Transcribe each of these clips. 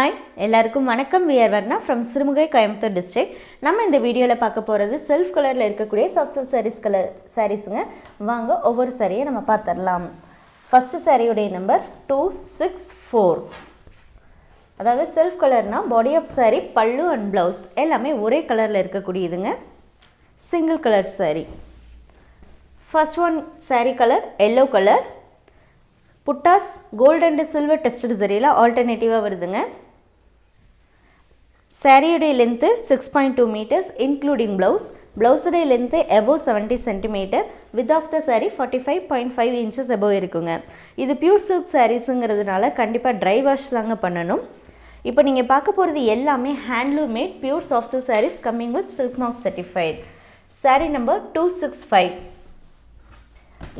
Hi எல்லாருக்கும் வணக்கம். We're Varna from Sirumugai Coimbatore district நம்ம இந்த வீடியோவில் பார்க்க போகிறது செல்ஃப் கலரில் இருக்கக்கூடிய சப்சல் சாரீஸ் கலர் சாரீஸுங்க வாங்க ஒவ்வொரு சாரியை நம்ம பார்த்துடலாம். ஃபஸ்ட்டு சாரியுடைய நம்பர் டூ சிக்ஸ் ஃபோர் அதாவது self கலர்னால் body of saree pallu and blouse எல்லாமே ஒரே கலரில் இருக்கக்கூடியதுங்க. Single colour saree. First one saree colour yellow colour buttas gold and silver test சரியில் ஆல்டர்னேட்டிவாக வருதுங்க. சாரியுடைய length six point two metres including blouse ப்ளவுஸுடைய length above seventy centimetre width of the saree forty five point five inches above இருக்குங்க. இது pure silk சாரீஸுங்கிறதுனால கண்டிப்பாக dry wash தாங்க பண்ணணும். இப்போ நீங்கள் பார்க்க போகிறது எல்லாமே handloom made pure soft silk sarees coming with silk mark certified saree number two six five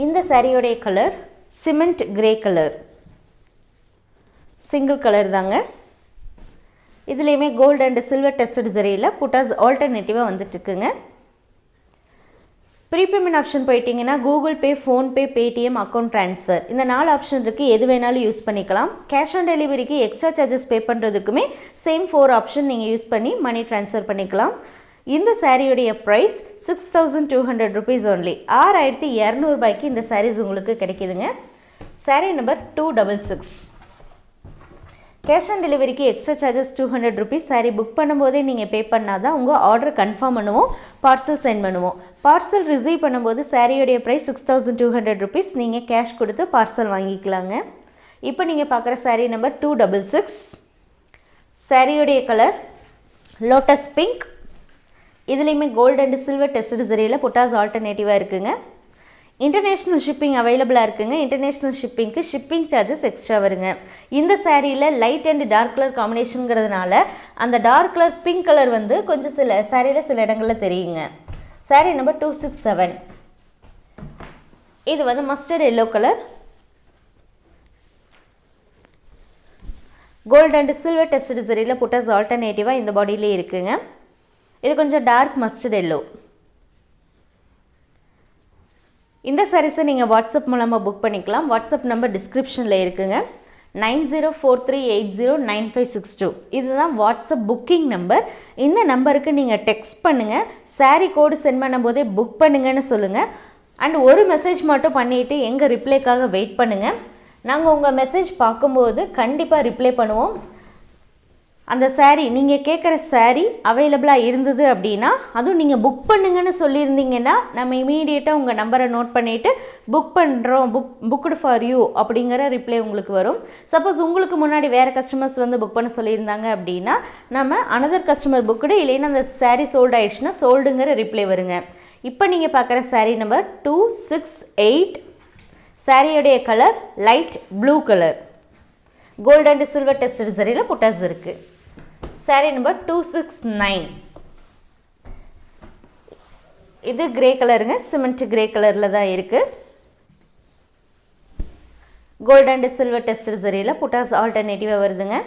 இந்த சாரியோடைய colour cement grey colour single colour தாங்க. இதுலேயுமே கோல்டு அண்ட் சில்வர் டெஸ்டட் ஜரியில் புட்டாஸ் ஆல்டர்னேட்டிவாக வந்துட்டுருக்குங்க. ப்ரீபேமெண்ட் ஆப்ஷன் போயிட்டீங்கன்னா Google Pay PhonePe Paytm account transfer இந்த நாலு option இருக்குது எது வேணாலும் யூஸ் பண்ணிக்கலாம். கேஷ் ஆன் டெலிவரிக்கு எக்ஸ்ட்ரா சார்ஜஸ் பே பண்ணுறதுக்குமே சேம் ஃபோர் ஆப்ஷன் நீங்கள் யூஸ் பண்ணி மணி ட்ரான்ஸ்ஃபர் பண்ணிக்கலாம். இந்த சாரியுடைய price six thousand two hundred rupees only ஆறாயிரத்தி இரநூறுபாய்க்கு இந்த சாரீஸ் உங்களுக்கு கிடைக்குதுங்க. Saree number two double six cash on டெலிவரிக்கு extra charges two hundred rupees saree book பண்ணும்போதே நீங்கள் பே பண்ணால் தான் உங்கள் ஆர்டர் கன்ஃபார்ம் பண்ணுவோம் பார்சல் சென்ட் பண்ணுவோம். பார்சல் ரிசீவ் பண்ணும்போது சாரியோடைய price six thousand two hundred rupees நீங்கள் கேஷ் கொடுத்து பார்சல் வாங்கிக்கலாங்க. இப்போ நீங்கள் பார்க்குற saree number two double six சாரியோடைய colour lotus pink இதுலேயுமே கோல்டு அண்ட் சில்வர் டெஸ்ட் சரியில் புட்டாஸ் ஆல்டர்னேட்டிவாக இருக்குதுங்க இன்டர்நேஷ்னல் ஷிப்பிங் அவைலபிளாக இருக்குங்க. இன்டர்நேஷ்னல் ஷிப்பிங்க்கு ஷிப்பிங் சார்ஜஸ் எக்ஸ்ட்ரா வருங்க. இந்த சாரியில் லைட் அண்ட் டார்க் கலர் காம்பினேஷனுங்கிறதுனால அந்த டார்க் கலர் பிங்க் கலர் வந்து கொஞ்சம் சில சாரியில் சில இடங்களில் தெரியுங்க. Saree number two six seven இது வந்து mustard yellow colour gold and silver test சரியில் புட்டாஸ் ஆல்டர்னேட்டிவாக இந்த பாடியிலே இருக்குங்க. இது கொஞ்சம் டார்க் மஸ்டர்ட் எல்லோ இந்த சாரீஸை நீங்கள் வாட்ஸ்அப் மூலமாக புக் பண்ணிக்கலாம். வாட்ஸ்அப் நம்பர் டிஸ்கிரிப்ஷனில் இருக்குங்க. Nine zero four three eight zero nine five six two. இதுதான் வாட்ஸ்அப் புக்கிங் நம்பர் இந்த நம்பருக்கு நீங்கள் டெக்ஸ்ட் பண்ணுங்கள் சாரீ கோடு சென்ட் பண்ணும்போதே புக் பண்ணுங்கன்னு சொல்லுங்கள் அண்ட் ஒரு மெசேஜ் மட்டும் பண்ணிவிட்டு எங்கள் ரிப்ளைக்காக வெயிட் பண்ணுங்கள் நாங்கள் உங்கள் மெசேஜ் பார்க்கும்போது கண்டிப்பாக ரிப்ளை பண்ணுவோம். அந்த சாரீ நீங்கள் கேட்குற சாரீ அவைலபிளாக இருந்தது அப்படின்னா அதுவும் நீங்கள் புக் பண்ணுங்கன்னு சொல்லியிருந்தீங்கன்னா நம்ம இமீடியட்டாக உங்கள் நம்பரை நோட் பண்ணிவிட்டு புக் பண்ணுறோம் புக் புக்குடு ஃபார் யூ அப்படிங்கிற ரிப்ளை உங்களுக்கு வரும். சப்போஸ் உங்களுக்கு முன்னாடி வேறு கஸ்டமர்ஸ் வந்து புக் பண்ண சொல்லியிருந்தாங்க அப்படின்னா நம்ம அனதர் கஸ்டமர் புக்குடு இல்லைன்னா அந்த சாரீ சோல்டு ஆயிடுச்சுன்னா சோல்டுங்கிற ரிப்ளை வருங்க. இப்போ நீங்கள் பார்க்குற sari number two six eight சாரியோடைய colour light blue colour gold and silver test சரியில் புட்டாஸ் இருக்குது sari number two six nine இது கிரே கலருங்க சிமெண்ட் கிரே கலரில் தான் இருக்குது கோல்டு அண்ட் சில்வர் டெஸ்டர் சரியில் புட்டாஸ் ஆல்டர்னேட்டிவாக வருதுங்க.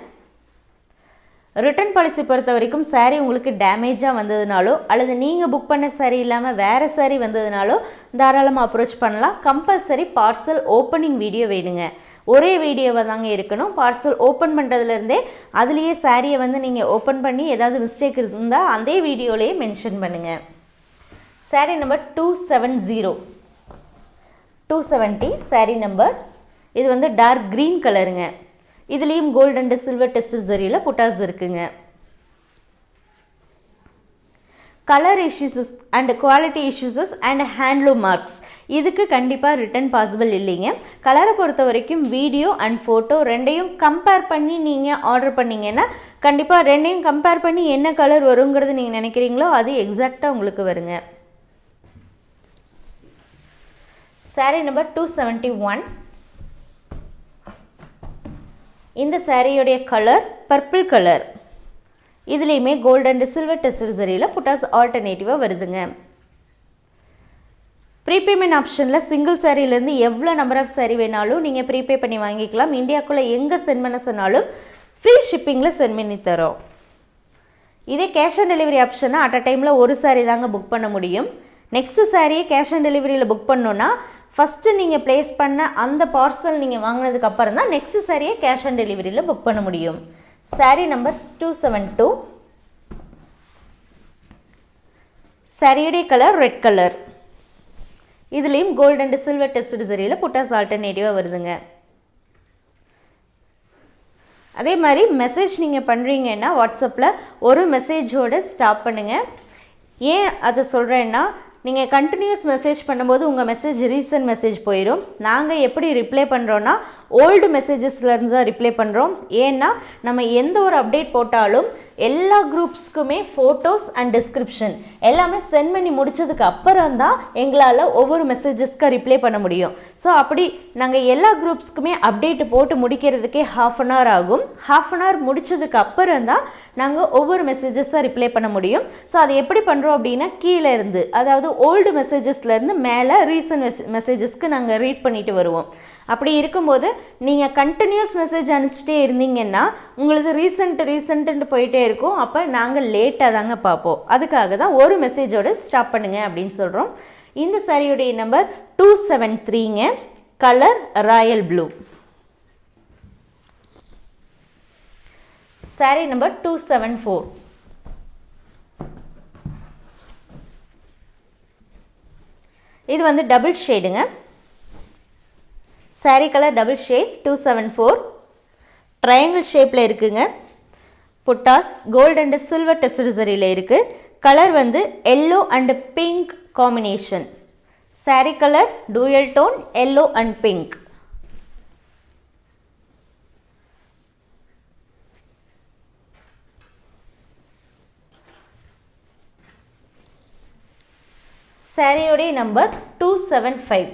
ரிட்டர்ன் பாலிசி பொறுத்த வரைக்கும் சாரீ உங்களுக்கு டேமேஜாக வந்ததுனாலோ அல்லது நீங்கள் புக் பண்ண சாரீ இல்லாமல் வேறு சாரீ வந்ததுனாலோ தாராளமாக அப்ரோச் பண்ணலாம். கம்பல்சரி பார்சல் ஓப்பனிங் வீடியோ வேணுங்க. ஒரே வீடியோவாக தாங்க இருக்கணும். பார்சல் ஓப்பன் பண்ணுறதுலேருந்தே அதுலேயே சாரியை வந்து நீங்கள் ஓப்பன் பண்ணி ஏதாவது மிஸ்டேக் இருந்தால் அதே வீடியோலேயே மென்ஷன் பண்ணுங்கள் sari number two seven zero two seventy sari number இது வந்து டார்க் க்ரீன் கலருங்க இதுலேயும் கோல்டு அண்டு சில்வர் டெஸ்ட் ஜரியில் புட்டாஸ் இருக்குங்க. Colour issues and quality issues and handloom marks இதுக்கு கண்டிப்பாக ரிட்டன் பாசிபிள் இல்லைங்க. கலரை பொறுத்த வரைக்கும் வீடியோ அண்ட் ஃபோட்டோ ரெண்டையும் கம்பேர் பண்ணி நீங்கள் ஆர்டர் பண்ணிங்கன்னா கண்டிப்பாக ரெண்டையும் கம்பேர் பண்ணி என்ன கலர் வருங்கிறது நீங்கள் நினைக்கிறீங்களோ அது எக்ஸாக்டாக உங்களுக்கு வருங்க. Saree number two seventy one இந்த சாரியுடைய கலர் பர்பிள் கலர் இதுலேயுமே கோல்டு அண்ட் சில்வர் டெஸ்டட் சரியில் புட்டாஸ் ஆல்டர்னேட்டிவாக வருதுங்க. ப்ரீபேமெண்ட் ஆப்ஷனில் சிங்கிள் சாரிலேருந்து எவ்வளோ நம்பர் ஆஃப் சாரி வேணாலும் நீங்கள் ப்ரீபே பண்ணி வாங்கிக்கலாம். இந்தியாக்குள்ளே எங்கே சென்ட் பண்ண சொன்னாலும் ஃப்ரீ ஷிப்பிங்கில் சென்ட் பண்ணி தரோம். இதே கேஷ் ஆன் டெலிவரி ஆப்ஷனை அட் அ டைமில் ஒரு சாரி தாங்க புக் பண்ண முடியும். நெக்ஸ்ட்டு சாரியை கேஷ் ஆன் டெலிவரியில் புக் பண்ணோன்னா ஃபஸ்ட்டு நீங்கள் ப்ளேஸ் பண்ண அந்த பார்சல் நீங்கள் வாங்கினதுக்கப்புறம் தான் நெக்ஸ்ட் சாரியை கேஷ் ஆன் டெலிவரியில் புக் பண்ண முடியும். Saree number two seven two சாரியுடைய கலர் ரெட் கலர் இதுலேயும் கோல்டு அண்ட் சில்வர் டெஸ்ட் சரியில் புட்டாஸ் ஆல்டர்னேட்டிவாக வருதுங்க. அதே மாதிரி மெசேஜ் நீங்கள் பண்ணுறீங்கன்னா வாட்ஸ்அப்பில் ஒரு மெசேஜோடு ஸ்டாப் பண்ணுங்கள் ஏன் அதை சொல்கிறேன்னா நீங்கள் கண்டினியூஸ் மெசேஜ் பண்ணும்போது உங்கள் மெசேஜ் ரீசன்ட் மெசேஜ் போயிடும் நாங்கள் எப்படி ரிப்ளை பண்ணுறோன்னா ஓல்டு மெசேஜஸ்லேருந்து தான் ரிப்ளை பண்ணுறோம் ஏன்னா நம்ம எந்த ஒரு அப்டேட் போட்டாலும் எல்லா குரூப்ஸ்க்குமே ஃபோட்டோஸ் அண்ட் டிஸ்கிரிப்ஷன் எல்லாமே சென்ட் பண்ணி முடித்ததுக்கு அப்புறம் தான் எங்களால் ஒவ்வொரு மெசேஜஸ்க்கு ரிப்ளை பண்ண முடியும். ஸோ அப்படி நாங்கள் எல்லா குரூப்ஸ்க்குமே அப்டேட் போட்டு முடிக்கிறதுக்கே ஹாஃப் அன் ஹவர் ஆகும். ஹாஃப் அன் ஹவர் முடித்ததுக்கு அப்புறம் தான் நாங்கள் ஒவ்வொரு மெசேஜஸாக ரிப்ளை பண்ண முடியும். ஸோ அது எப்படி பண்ணுறோம் அப்படின்னா கீழே இருந்து அதாவது ஓல்டு மெசேஜஸ்லேருந்து மேலே ரீசன்ட் மெஸ் மெசேஜஸ்க்கு நாங்கள் ரீட் பண்ணிட்டு வருவோம். அப்படி இருக்கும்போது நீங்கள் கண்டினியூஸ் மெசேஜ் அனுப்பிச்சிட்டே இருந்தீங்கன்னா உங்களுக்கு ரீசெண்ட் ரீசெண்ட்டுன்னு போயிட்டே இருக்கும். அப்போ நாங்கள் லேட்டாக தாங்க பார்ப்போம். அதுக்காக தான் ஒரு மெசேஜோடு ஸ்டாப் பண்ணுங்க அப்படின்னு சொல்கிறோம் இந்த சாரியுடைய number two seven த்ரீங்க colour royal blue sari number two seven four இது வந்து double ஷேடுங்க sari colour double shade two seven four triangle ஷேப்பில் இருக்குங்க. Buttas gold and silver test சரியில் இருக்குது கலர் வந்து yellow and pink combination saree colour dual tone yellow and pink சாரியோடைய number two seven five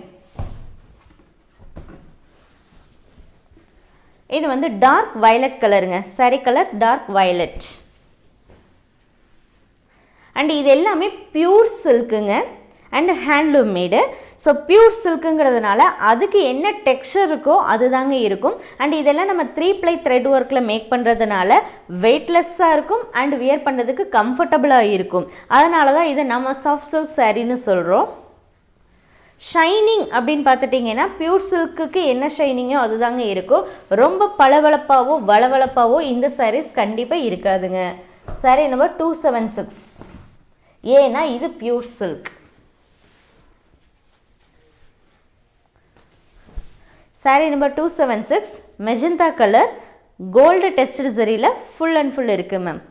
இது வந்து dark violet கலருங்க சரி colour dark violet and இது எல்லாமே pure சில்க்குங்க and handloom made so pure சில்க்குங்கிறதுனால அதுக்கு என்ன டெக்ஸ்சர் இருக்கோ அதுதாங்க இருக்கும். அண்ட் இதெல்லாம் நம்ம த்ரீ ப்ளை த்ரெட் ஒர்க்கில் மேக் பண்ணுறதுனால வெயிட்லெஸ்ஸாக இருக்கும் அண்ட் வியர் பண்ணுறதுக்கு கம்ஃபர்டபுளாக இருக்கும். அதனால தான் இதை நம்ம சாஃப்ட் சில்க் சாரின்னு சொல்கிறோம் ஷைனிங் அப்படின்னு பார்த்துட்டிங்கன்னா பியூர் சில்க்குக்கு என்ன ஷைனிங்கோ அதுதாங்க இருக்கும் ரொம்ப பளபளப்பாவோ வளவளப்பாவோ இந்த சாரீஸ் கண்டிப்பாக இருக்காதுங்க. Saree number two seven six ஏன்னா இது pure silk saree number two seven six magenta colour gold test சரியில் full and full இருக்குது மேம்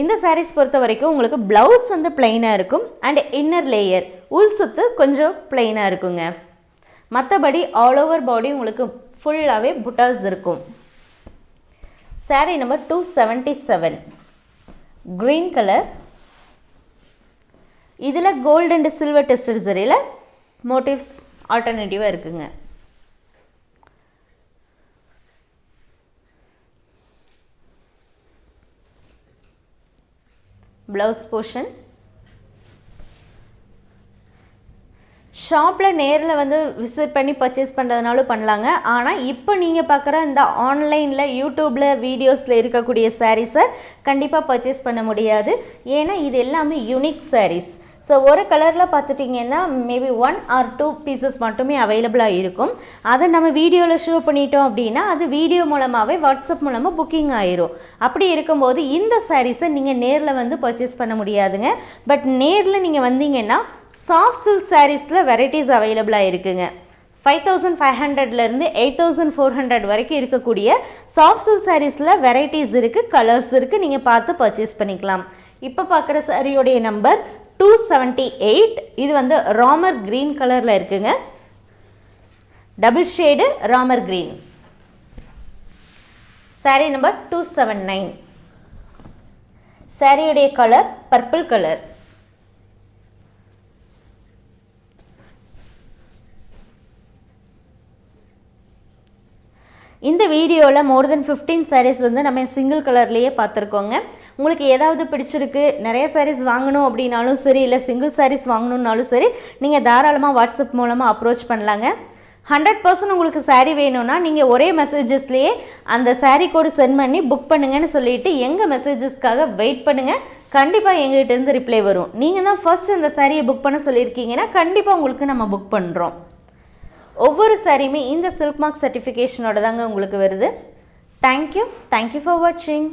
இந்த சாரீஸ் பொறுத்த வரைக்கும் உங்களுக்கு ப்ளவுஸ் வந்து பிளெயினாக இருக்கும் அண்ட் இன்னர் லேயர் உள் சுத்து கொஞ்சம் பிளெயினாக இருக்குங்க. மற்றபடி ஆல் ஓவர் பாடி உங்களுக்கு ஃபுல்லாகவே புட்டாஸ் இருக்கும். Sari number two seventy seven green colour இதில் கோல்டு அண்ட் சில்வர் டெஸ்டட் சரியில் மோட்டிவ்ஸ் ஆல்டர்னேட்டிவாக இருக்குங்க. ப்ளவுஸ் போர்ஷன் ஷாப்பில் நேரில் வந்து விசிட் பண்ணி பர்ச்சேஸ் பண்ணுறதுனாலும் பண்ணலாங்க. ஆனால் இப்போ நீங்கள் பார்க்குற இந்த ஆன்லைனில் யூடியூப்பில் வீடியோஸில் இருக்கக்கூடிய சாரீஸை கண்டிப்பாக பர்ச்சேஸ் பண்ண முடியாது. ஏன்னா இது எல்லாமே யூனிக் சாரீஸ் ஸோ ஒரு கலரில் பார்த்துட்டிங்கன்னா maybe one or two pieces மட்டுமே அவைலபிளாக இருக்கும். அதை நம்ம வீடியோவில் ஷோ பண்ணிட்டோம் அப்படின்னா அது வீடியோ மூலமாகவே வாட்ஸ்அப் மூலமாக புக்கிங் ஆயிரும். அப்படி இருக்கும்போது இந்த சாரீஸை நீங்கள் நேரில் வந்து பர்ச்சேஸ் பண்ண முடியாதுங்க. பட் நேரில் நீங்கள் வந்தீங்கன்னா சாஃப்ட் சில்க் சாரீஸில் வெரைட்டிஸ் அவைலபிளாக இருக்குங்க. ஃபைவ் தௌசண்ட் ஃபைவ் ஹண்ட்ரட்லேருந்து எயிட் தௌசண்ட் ஃபோர் ஹண்ட்ரட் வரைக்கும் இருக்கக்கூடிய சாஃப்ட் சில்க் சாரீஸில் வெரைட்டிஸ் இருக்குது கலர்ஸ் இருக்குது நீங்கள் பார்த்து பர்ச்சேஸ் பண்ணிக்கலாம். இப்போ பார்க்குற சாரியோடைய நம்பர் டூ செவன்ட்டி எயிட் இது வந்து ராமர் க்ரீன் கலரில் இருக்குங்க. Double shade Ramar green sari number two seven nine சாரியுடைய கலர் பர்பிள் கலர் இந்த வீடியோவில் மோர் தென் ஃபிஃப்டீன் சாரீஸ் வந்து நம்ம சிங்கிள் கலர்லேயே பார்த்துருக்கோங்க. உங்களுக்கு ஏதாவது பிடிச்சிருக்கு நிறைய சாரீஸ் வாங்கணும் அப்படின்னாலும் சரி இல்லை சிங்கிள் சாரீஸ் வாங்கணுன்னாலும் சரி நீங்கள் தாராளமாக வாட்ஸ்அப் மூலமாக அப்ரோச் பண்ணலாங்க. ஹண்ட்ரட் பர்சன்ட் உங்களுக்கு சாரீ வேணும்னா நீங்கள் ஒரே மெசேஜஸ்லேயே அந்த சாரீ கோடு சென்ட் பண்ணி புக் பண்ணுங்கன்னு சொல்லிட்டு எங்கள் மெசேஜஸ்க்காக வெயிட் பண்ணுங்கள் கண்டிப்பாக எங்கள்கிட்டருந்து ரிப்ளை வரும். நீங்கள் தான் ஃபர்ஸ்ட் அந்த சாரியை புக் பண்ண சொல்லியிருக்கீங்கன்னா கண்டிப்பாக உங்களுக்கு நம்ம புக் பண்ணுறோம் ஒவ்வொரு சாரியுமே இந்த சில்க் மார்க் சர்டிஃபிகேஷனோட தாங்க உங்களுக்கு வருது. தேங்க்யூ தேங்க்யூ ஃபார் வாட்சிங்